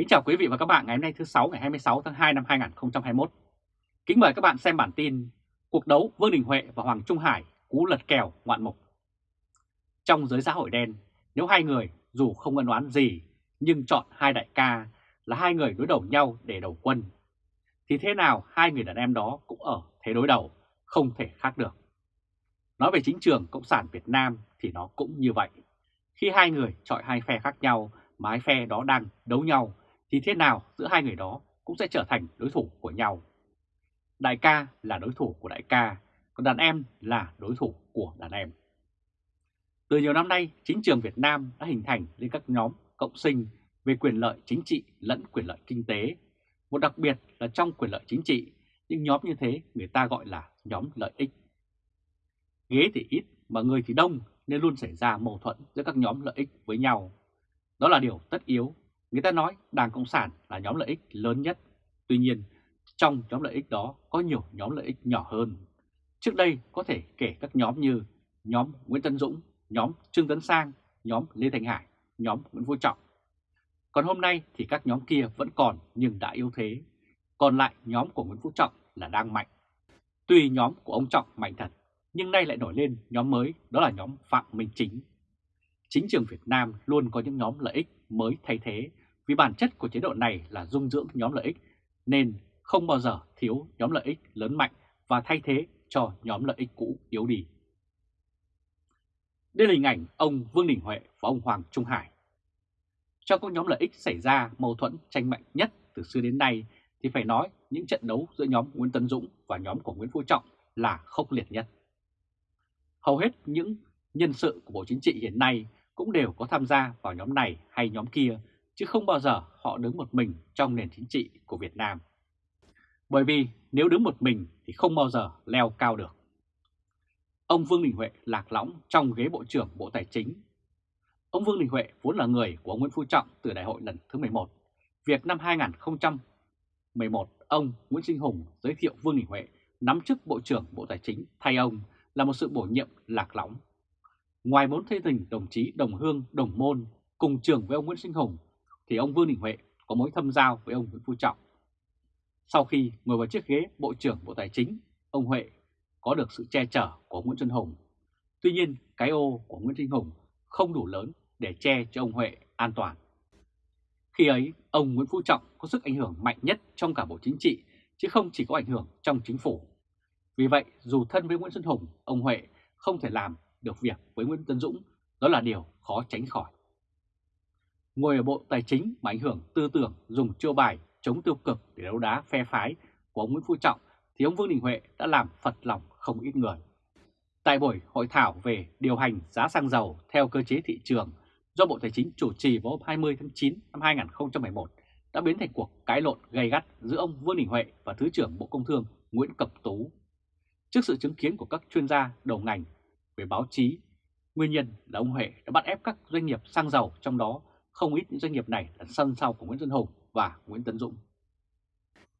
Kính chào quý vị và các bạn ngày hôm nay thứ 6 ngày 26 tháng 2 năm 2021. Kính mời các bạn xem bản tin Cuộc đấu Vương Đình Huệ và Hoàng Trung Hải cú lật kèo ngoạn mục. Trong giới xã hội đen, nếu hai người dù không ân oán gì nhưng chọn hai đại ca là hai người đối đầu nhau để đầu quân, thì thế nào hai người đàn em đó cũng ở thế đối đầu, không thể khác được. Nói về chính trường Cộng sản Việt Nam thì nó cũng như vậy. Khi hai người chọi hai phe khác nhau mà hai phe đó đang đấu nhau thì thế nào giữa hai người đó cũng sẽ trở thành đối thủ của nhau. Đại ca là đối thủ của đại ca, còn đàn em là đối thủ của đàn em. Từ nhiều năm nay, chính trường Việt Nam đã hình thành lên các nhóm cộng sinh về quyền lợi chính trị lẫn quyền lợi kinh tế. Một đặc biệt là trong quyền lợi chính trị, những nhóm như thế người ta gọi là nhóm lợi ích. Ghế thì ít mà người thì đông nên luôn xảy ra mâu thuẫn giữa các nhóm lợi ích với nhau. Đó là điều tất yếu. Người ta nói Đảng Cộng sản là nhóm lợi ích lớn nhất. Tuy nhiên, trong nhóm lợi ích đó có nhiều nhóm lợi ích nhỏ hơn. Trước đây có thể kể các nhóm như nhóm Nguyễn Tân Dũng, nhóm Trương Tấn Sang, nhóm Lê Thành Hải, nhóm Nguyễn Phú Trọng. Còn hôm nay thì các nhóm kia vẫn còn nhưng đã yếu thế. Còn lại nhóm của Nguyễn Phú Trọng là đang mạnh. Tuy nhóm của ông Trọng mạnh thật, nhưng nay lại nổi lên nhóm mới đó là nhóm Phạm Minh Chính. Chính trường Việt Nam luôn có những nhóm lợi ích mới thay thế vì bản chất của chế độ này là dung dưỡng nhóm lợi ích nên không bao giờ thiếu nhóm lợi ích lớn mạnh và thay thế cho nhóm lợi ích cũ yếu đi. Đây là hình ảnh ông Vương Đình Huệ và ông Hoàng Trung Hải. Trong các nhóm lợi ích xảy ra mâu thuẫn tranh mạnh nhất từ xưa đến nay thì phải nói những trận đấu giữa nhóm Nguyễn Tấn Dũng và nhóm của Nguyễn Phú Trọng là khốc liệt nhất. Hầu hết những nhân sự của Bộ Chính trị hiện nay cũng đều có tham gia vào nhóm này hay nhóm kia, chứ không bao giờ họ đứng một mình trong nền chính trị của Việt Nam. Bởi vì nếu đứng một mình thì không bao giờ leo cao được. Ông Vương Đình Huệ lạc lõng trong ghế Bộ trưởng Bộ Tài chính. Ông Vương Đình Huệ vốn là người của Nguyễn Phú Trọng từ đại hội lần thứ 11. Việc năm 2011, ông Nguyễn Sinh Hùng giới thiệu Vương Đình Huệ nắm chức Bộ trưởng Bộ Tài chính thay ông là một sự bổ nhiệm lạc lõng. Ngoài bốn thế tình đồng chí đồng hương, đồng môn cùng trường với ông Nguyễn Sinh Hùng, thì ông Vương Đình Huệ có mối thâm giao với ông Nguyễn Phú Trọng. Sau khi ngồi vào chiếc ghế Bộ trưởng Bộ Tài chính, ông Huệ có được sự che chở của Nguyễn Xuân Hùng. Tuy nhiên, cái ô của Nguyễn Sinh Hùng không đủ lớn để che cho ông Huệ an toàn. Khi ấy, ông Nguyễn Phú Trọng có sức ảnh hưởng mạnh nhất trong cả Bộ Chính trị, chứ không chỉ có ảnh hưởng trong chính phủ. Vì vậy, dù thân với Nguyễn Xuân Hùng, ông Huệ không thể làm được việc với Nguyễn Tân Dũng, đó là điều khó tránh khỏi. Ngồi ở Bộ Tài chính mà ảnh hưởng tư tưởng dùng chiêu bài chống tiêu cực để đấu đá phe phái của ông Nguyễn Phú Trọng thì ông Vương Đình Huệ đã làm phật lòng không ít người. Tại buổi hội thảo về điều hành giá xăng dầu theo cơ chế thị trường do Bộ Tài chính chủ trì vào hôm 20 tháng 9 năm 2011 đã biến thành cuộc cãi lộn gay gắt giữa ông Vương Đình Huệ và Thứ trưởng Bộ Công Thương Nguyễn Cập Tú. Trước sự chứng kiến của các chuyên gia đầu ngành về báo chí, nguyên nhân là ông Huệ đã bắt ép các doanh nghiệp xăng dầu trong đó không ít những doanh nghiệp này là sân sau của Nguyễn Xuân Hùng và Nguyễn Tấn Dũng.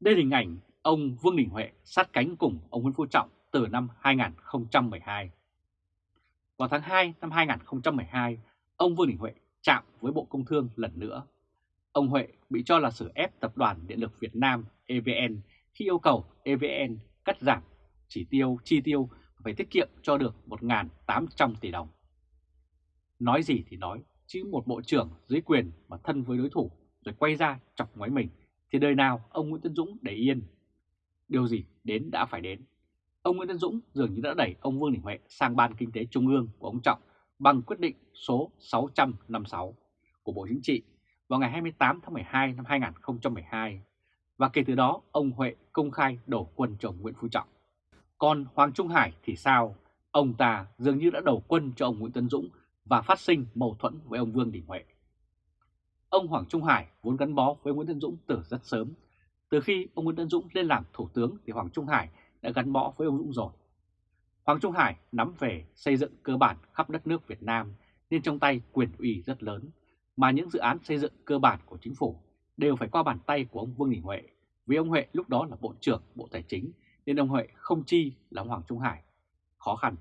Đây là hình ảnh ông Vương Đình Huệ sát cánh cùng ông Nguyễn Phú Trọng từ năm 2012. Vào tháng 2 năm 2012, ông Vương Đình Huệ chạm với Bộ Công Thương lần nữa. Ông Huệ bị cho là sử ép Tập đoàn Điện lực Việt Nam EVN khi yêu cầu EVN cắt giảm chỉ tiêu chi tiêu phải tiết kiệm cho được 1.800 tỷ đồng. Nói gì thì nói, chứ một bộ trưởng dưới quyền mà thân với đối thủ rồi quay ra chọc ngoáy mình, thì đời nào ông Nguyễn Tân Dũng để yên. Điều gì đến đã phải đến. Ông Nguyễn Tân Dũng dường như đã đẩy ông Vương Đình Huệ sang Ban Kinh tế Trung ương của ông Trọng bằng quyết định số 656 của Bộ Chính trị vào ngày 28 tháng 12 năm 2012 và kể từ đó, ông Huệ công khai đổ quân cho ông Nguyễn Phú Trọng. Còn Hoàng Trung Hải thì sao? Ông ta dường như đã đầu quân cho ông Nguyễn Tân Dũng và phát sinh mâu thuẫn với ông Vương Đình Huệ. Ông Hoàng Trung Hải vốn gắn bó với Nguyễn Tân Dũng từ rất sớm. Từ khi ông Nguyễn Tân Dũng lên làm thủ tướng thì Hoàng Trung Hải đã gắn bó với ông Dũng rồi. Hoàng Trung Hải nắm về xây dựng cơ bản khắp đất nước Việt Nam nên trong tay quyền ủy rất lớn, mà những dự án xây dựng cơ bản của chính phủ đều phải qua bàn tay của ông Vương Đình Huệ, vì ông Huệ lúc đó là Bộ trưởng Bộ Tài chính nên ông Huệ không chi là Hoàng Trung Hải. Khó khăn.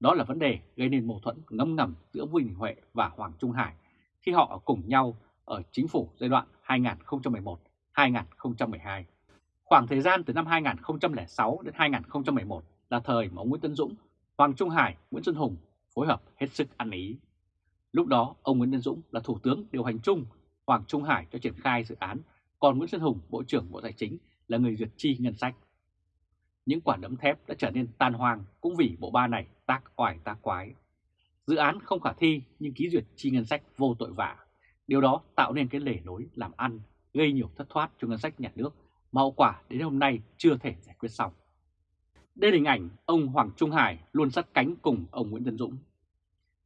Đó là vấn đề gây nên mâu thuẫn ngấm ngầm giữa Vương Đình Huệ và Hoàng Trung Hải khi họ ở cùng nhau ở chính phủ giai đoạn 2011-2012. Khoảng thời gian từ năm 2006 đến 2011 là thời mà ông Nguyễn Tân Dũng, Hoàng Trung Hải, Nguyễn Xuân Hùng phối hợp hết sức ăn ý. Lúc đó, ông Nguyễn Tân Dũng là Thủ tướng điều hành chung, Hoàng Trung Hải cho triển khai dự án, còn Nguyễn Xuân Hùng, Bộ trưởng Bộ Tài chính là người duyệt chi ngân sách. Những quả đấm thép đã trở nên tan hoang cũng vì bộ ba này tác oải tác quái. Dự án không khả thi nhưng ký duyệt chi ngân sách vô tội vạ. Điều đó tạo nên cái lề lối làm ăn, gây nhiều thất thoát cho ngân sách nhà nước mà hậu quả đến hôm nay chưa thể giải quyết xong. Đây là hình ảnh ông Hoàng Trung Hải luôn sát cánh cùng ông Nguyễn Tân Dũng.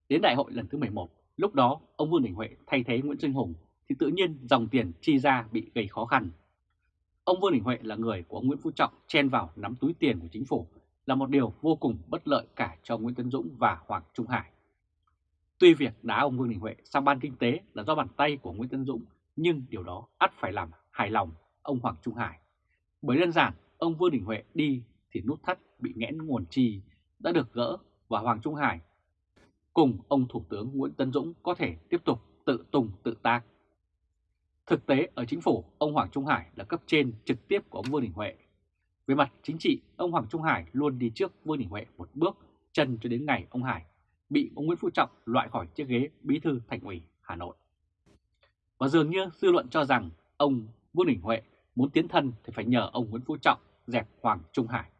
Đến đại hội lần thứ 11, lúc đó ông Vương Đình Huệ thay thế Nguyễn Sinh Hùng thì tự nhiên dòng tiền chi ra bị gây khó khăn. Ông Vương Đình Huệ là người của ông Nguyễn Phú Trọng chen vào nắm túi tiền của chính phủ là một điều vô cùng bất lợi cả cho Nguyễn Tân Dũng và Hoàng Trung Hải. Tuy việc đá ông Vương Đình Huệ sang ban kinh tế là do bàn tay của Nguyễn Tân Dũng, nhưng điều đó ắt phải làm hài lòng ông Hoàng Trung Hải. Bởi đơn giản, ông Vương Đình Huệ đi thì nút thắt bị nghẽn nguồn chi đã được gỡ và Hoàng Trung Hải cùng ông Thủ tướng Nguyễn Tân Dũng có thể tiếp tục tự tùng tự tác. Thực tế ở chính phủ, ông Hoàng Trung Hải là cấp trên trực tiếp của ông Vương Đình Huệ. Về mặt chính trị, ông Hoàng Trung Hải luôn đi trước Vương Đình Huệ một bước chân cho đến ngày ông Hải bị ông Nguyễn Phú Trọng loại khỏi chiếc ghế bí thư thành ủy Hà Nội. Và dường như dư luận cho rằng ông Vương Đình Huệ muốn tiến thân thì phải nhờ ông Nguyễn Phú Trọng dẹp Hoàng Trung Hải.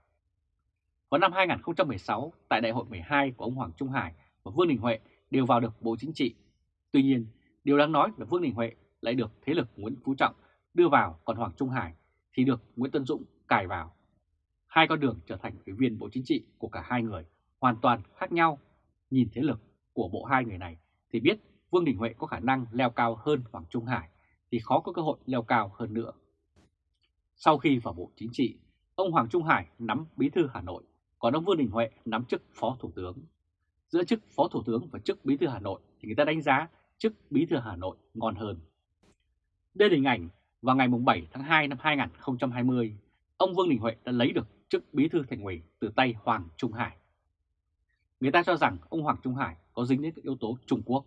Vào năm 2016, tại đại hội 12 của ông Hoàng Trung Hải và Vương Đình Huệ đều vào được Bộ Chính trị. Tuy nhiên, điều đáng nói là Vương Đình Huệ lại được thế lực Nguyễn Phú Trọng đưa vào, còn Hoàng Trung Hải thì được Nguyễn Tân Dũng cài vào. Hai con đường trở thành ủy viên Bộ Chính trị của cả hai người hoàn toàn khác nhau. Nhìn thế lực của bộ hai người này thì biết Vương Đình Huệ có khả năng leo cao hơn Hoàng Trung Hải thì khó có cơ hội leo cao hơn nữa. Sau khi vào Bộ Chính trị, ông Hoàng Trung Hải nắm Bí thư Hà Nội, còn ông Vương Đình Huệ nắm chức Phó Thủ tướng. Giữa chức Phó Thủ tướng và chức Bí thư Hà Nội thì người ta đánh giá chức Bí thư Hà Nội ngon hơn. Đây là hình ảnh vào ngày 7 tháng 2 năm 2020, ông Vương Đình Huệ đã lấy được chức Bí thư Thành ủy từ tay Hoàng Trung Hải. Người ta cho rằng ông Hoàng Trung Hải có dính đến các yếu tố Trung Quốc.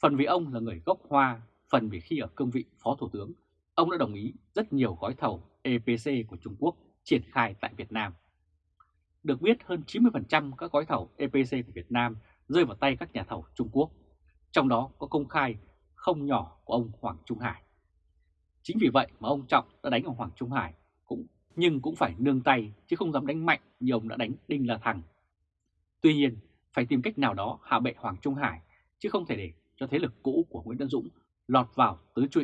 Phần vì ông là người gốc Hoa, phần vì khi ở cương vị Phó Thủ tướng, ông đã đồng ý rất nhiều gói thầu EPC của Trung Quốc triển khai tại Việt Nam. Được biết hơn 90% các gói thầu EPC của Việt Nam rơi vào tay các nhà thầu Trung Quốc, trong đó có công khai không nhỏ của ông Hoàng Trung Hải. Chính vì vậy mà ông Trọng đã đánh ông Hoàng Trung Hải, nhưng cũng phải nương tay chứ không dám đánh mạnh như ông đã đánh Đinh La Thăng. Tuy nhiên, phải tìm cách nào đó hạ bệ Hoàng Trung Hải, chứ không thể để cho thế lực cũ của Nguyễn Tân Dũng lọt vào tứ trụ,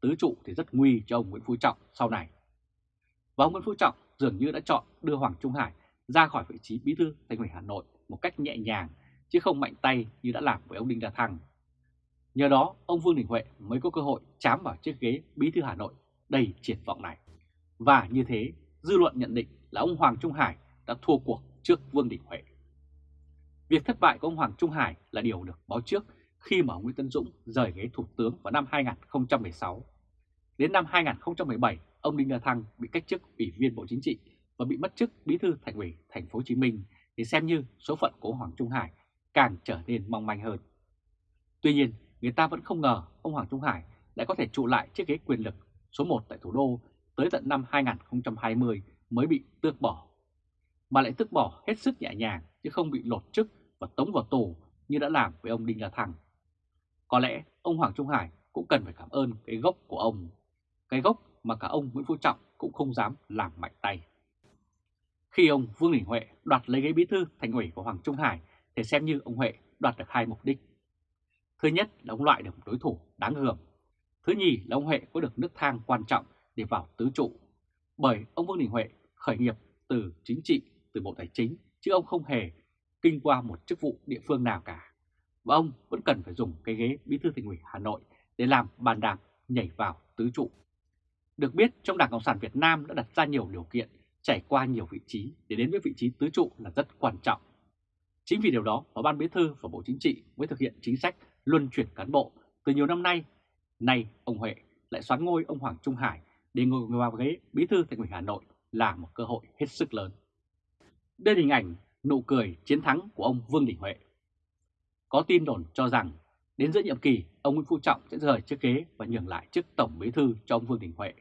tứ trụ thì rất nguy cho ông Nguyễn Phú Trọng sau này. Và ông Nguyễn Phú Trọng dường như đã chọn đưa Hoàng Trung Hải ra khỏi vị trí bí thư thành ủy Hà Nội một cách nhẹ nhàng, chứ không mạnh tay như đã làm với ông Đinh La Thăng. Nhờ đó, ông Vương Đình Huệ mới có cơ hội chám vào chiếc ghế bí thư Hà Nội đầy triển vọng này. Và như thế, dư luận nhận định là ông Hoàng Trung Hải đã thua cuộc trước Vương Đình Huệ. Việc thất bại của ông Hoàng Trung Hải là điều được báo trước khi mà Nguyễn Tân Dũng rời ghế thủ tướng vào năm 2016. Đến năm 2017, ông Đinh La Thăng bị cách chức ủy viên Bộ Chính trị và bị mất chức bí thư thành ủy thành phố Hồ Chí Minh thì xem như số phận của Hoàng Trung Hải càng trở nên mong manh hơn. Tuy nhiên, người ta vẫn không ngờ ông Hoàng Trung Hải lại có thể trụ lại chiếc ghế quyền lực số 1 tại thủ đô tới tận năm 2020 mới bị tước bỏ. Mà lại tước bỏ hết sức nhẹ nhàng chứ không bị lột chức và tống vào tù như đã làm với ông Đinh La Thăng. Có lẽ ông Hoàng Trung Hải cũng cần phải cảm ơn cái gốc của ông, cái gốc mà cả ông Nguyễn Phú Trọng cũng không dám làm mạnh tay. Khi ông Vương Đình Huệ đoạt lấy ghế bí thư thành ủy của Hoàng Trung Hải thì xem như ông Huệ đoạt được hai mục đích. Thứ nhất là ông loại được một đối thủ đáng gờm. Thứ nhì là ông Huệ có được nước thang quan trọng để vào tứ trụ. Bởi ông Vương Đình Huệ khởi nghiệp từ chính trị, từ Bộ Tài chính, chứ ông không hề kinh qua một chức vụ địa phương nào cả. Và ông vẫn cần phải dùng cái ghế bí thư thành ủy Hà Nội để làm bàn đạp nhảy vào tứ trụ. Được biết trong Đảng Cộng sản Việt Nam đã đặt ra nhiều điều kiện trải qua nhiều vị trí để đến với vị trí tứ trụ là rất quan trọng. Chính vì điều đó mà Ban Bí thư và Bộ Chính trị mới thực hiện chính sách luân chuyển cán bộ từ nhiều năm nay. Nay ông Huệ lại xoán ngôi ông Hoàng Trung Hải để ngồi vào ghế Bí thư Thành ủy Hà Nội là một cơ hội hết sức lớn. Đây là hình ảnh nụ cười chiến thắng của ông Vương Đình Huệ. Có tin đồn cho rằng Đến giữa nhiệm kỳ, ông Nguyễn Phú Trọng sẽ rời chiếc ghế và nhường lại chức Tổng Bí thư cho ông Vương Đình Huệ.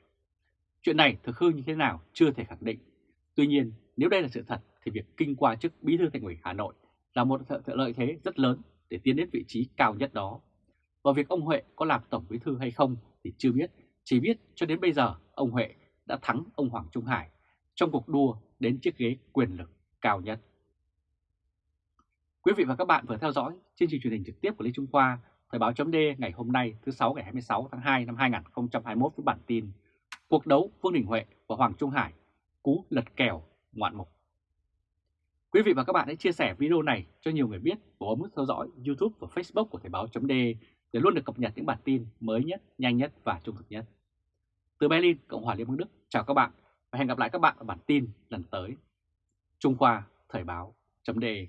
Chuyện này thực hư như thế nào chưa thể khẳng định. Tuy nhiên, nếu đây là sự thật thì việc kinh qua chức Bí thư Thành ủy Hà Nội là một lợi thế rất lớn để tiến đến vị trí cao nhất đó. Và việc ông Huệ có làm Tổng Bí thư hay không thì chưa biết, chỉ biết cho đến bây giờ ông Huệ đã thắng ông Hoàng Trung Hải trong cuộc đua đến chiếc ghế quyền lực cao nhất. Quý vị và các bạn vừa theo dõi chương trình truyền hình trực tiếp của Lê Trung Khoa, Thời báo chấm ngày hôm nay thứ 6 ngày 26 tháng 2 năm 2021 với bản tin Cuộc đấu Vương Đình Huệ và Hoàng Trung Hải, cú lật kèo ngoạn mục. Quý vị và các bạn hãy chia sẻ video này cho nhiều người biết và bấm nút theo dõi YouTube và Facebook của Thời báo chấm để luôn được cập nhật những bản tin mới nhất, nhanh nhất và trung thực nhất. Từ Berlin, Cộng hòa Liên bang Đức, chào các bạn và hẹn gặp lại các bạn ở bản tin lần tới. Trung Khoa Thời báo chấm đề.